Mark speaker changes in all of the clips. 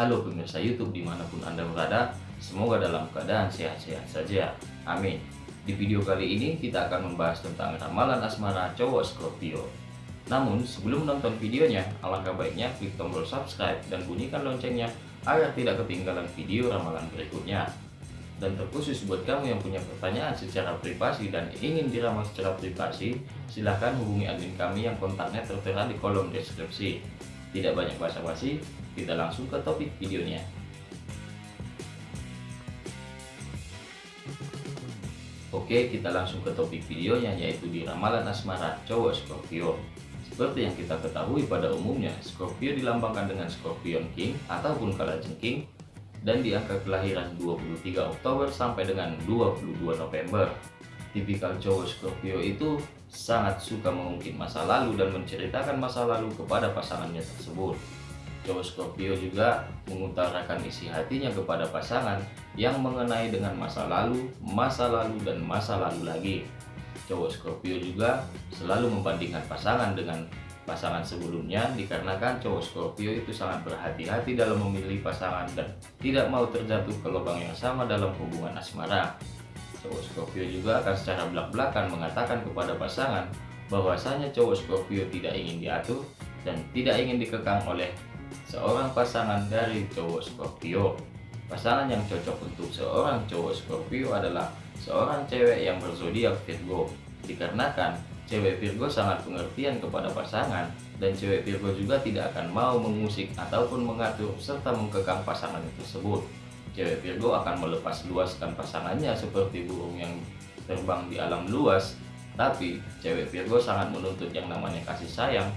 Speaker 1: Halo pemirsa YouTube di mana pun Anda berada, semoga dalam keadaan sehat-sehat saja. Amin. Di video kali ini kita akan membahas tentang ramalan asmara cowok Scorpio. Namun sebelum menonton videonya, alangkah baiknya klik tombol subscribe dan bunyikan loncengnya agar tidak ketinggalan video ramalan berikutnya. Dan terkhusus buat kamu yang punya pertanyaan secara privasi dan ingin diramal secara privasi, silahkan hubungi admin kami yang kontaknya tertera di kolom deskripsi. Tidak banyak basa-basi, kita langsung ke topik videonya. Oke, kita langsung ke topik videonya yaitu di ramalan asmara cowok Scorpio. Seperti yang kita ketahui pada umumnya, Scorpio dilambangkan dengan Scorpion King ataupun kalajengking dan di angka kelahiran 23 Oktober sampai dengan 22 November. Tipikal cowok Scorpio itu sangat suka mengungkit masa lalu dan menceritakan masa lalu kepada pasangannya tersebut. Cowok Scorpio juga mengutarakan isi hatinya kepada pasangan yang mengenai dengan masa lalu, masa lalu, dan masa lalu lagi. Cowok Scorpio juga selalu membandingkan pasangan dengan pasangan sebelumnya dikarenakan cowok Scorpio itu sangat berhati-hati dalam memilih pasangan dan tidak mau terjatuh ke lubang yang sama dalam hubungan asmara. Cowok Scorpio juga akan secara belak-belakan mengatakan kepada pasangan bahwasanya cowok Scorpio tidak ingin diatur dan tidak ingin dikekang oleh seorang pasangan dari cowok Scorpio. Pasangan yang cocok untuk seorang cowok Scorpio adalah seorang cewek yang berzodiak Virgo. Dikarenakan Cewek Virgo sangat pengertian kepada pasangan dan cewek Virgo juga tidak akan mau mengusik ataupun mengatur serta mengkekang pasangan tersebut. Cewek Virgo akan melepas luaskan pasangannya seperti burung yang terbang di alam luas, tapi cewek Virgo sangat menuntut yang namanya kasih sayang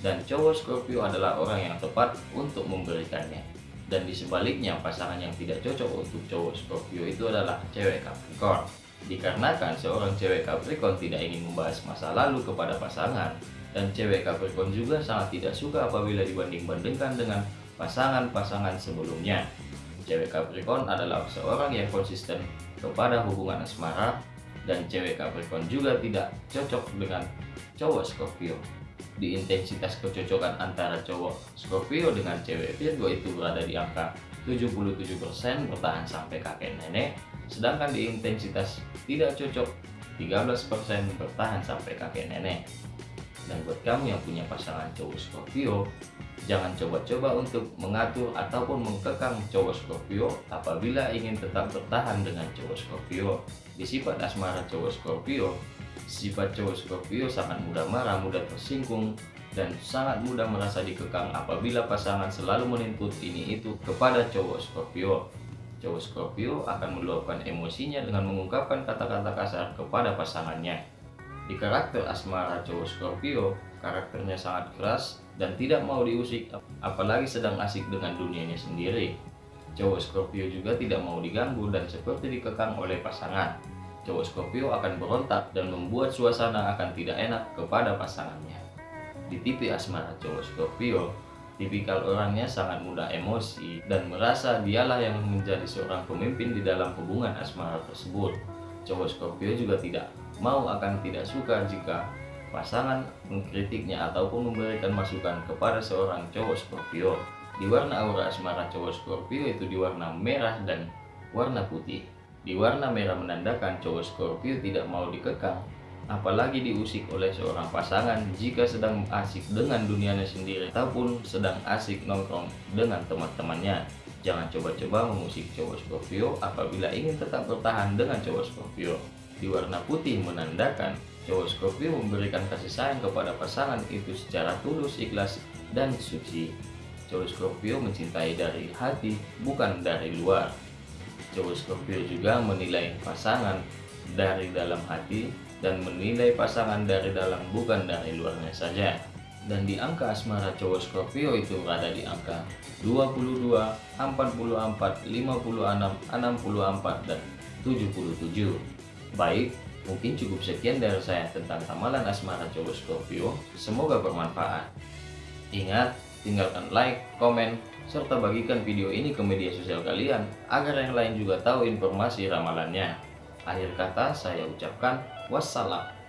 Speaker 1: dan cowok Scorpio adalah orang yang tepat untuk memberikannya. Dan di sebaliknya pasangan yang tidak cocok untuk cowok Scorpio itu adalah cewek Capricorn. Dikarenakan seorang cewek Capricorn tidak ingin membahas masa lalu kepada pasangan dan cewek Capricorn juga sangat tidak suka apabila dibanding-bandingkan dengan pasangan-pasangan sebelumnya. Cewek Capricorn adalah seorang yang konsisten kepada hubungan asmara dan cewek Capricorn juga tidak cocok dengan cowok Scorpio. Di intensitas kecocokan antara cowok Scorpio dengan cewek Virgo itu berada di angka 77% bertahan sampai kakek nenek sedangkan di intensitas tidak cocok 13% bertahan sampai kakek nenek dan buat kamu yang punya pasangan cowok Scorpio jangan coba-coba untuk mengatur ataupun mengkekang cowok Scorpio apabila ingin tetap bertahan dengan cowok Scorpio di sifat asmara cowok Scorpio sifat cowok Scorpio sangat mudah marah, mudah tersinggung dan sangat mudah merasa dikekang apabila pasangan selalu menuntut ini itu kepada cowok Scorpio cowok Scorpio akan meluapkan emosinya dengan mengungkapkan kata-kata kasar kepada pasangannya. Di karakter asmara cowok Scorpio, karakternya sangat keras dan tidak mau diusik, apalagi sedang asik dengan dunianya sendiri. Cowok Scorpio juga tidak mau diganggu dan seperti dikekang oleh pasangan. Cowok Scorpio akan berontak dan membuat suasana akan tidak enak kepada pasangannya. Di tipe asmara cowok Scorpio, Tipikal orangnya sangat mudah emosi dan merasa dialah yang menjadi seorang pemimpin di dalam hubungan asmara tersebut. Cowok Scorpio juga tidak mau akan tidak suka jika pasangan mengkritiknya ataupun memberikan masukan kepada seorang cowok Scorpio. Di warna aura asmara cowok Scorpio itu di warna merah dan warna putih. Di warna merah menandakan cowok Scorpio tidak mau dikekang apalagi diusik oleh seorang pasangan jika sedang asik dengan dunianya sendiri ataupun sedang asik nongkrong dengan teman-temannya. Jangan coba-coba mengusik cowok Scorpio apabila ingin tetap bertahan dengan cowok Scorpio. Di warna putih menandakan cowok Scorpio memberikan kasih sayang kepada pasangan itu secara tulus, ikhlas, dan suci. Cowok Scorpio mencintai dari hati, bukan dari luar. Cowok Scorpio juga menilai pasangan dari dalam hati dan menilai pasangan dari dalam bukan dari luarnya saja. Dan di angka asmara cowok Scorpio itu berada di angka 22, 44, 56, 64, dan 77. Baik, mungkin cukup sekian dari saya tentang ramalan asmara cowok Scorpio. Semoga bermanfaat. Ingat, tinggalkan like, komen, serta bagikan video ini ke media sosial kalian agar yang lain juga tahu informasi ramalannya. Akhir kata saya ucapkan wassalam.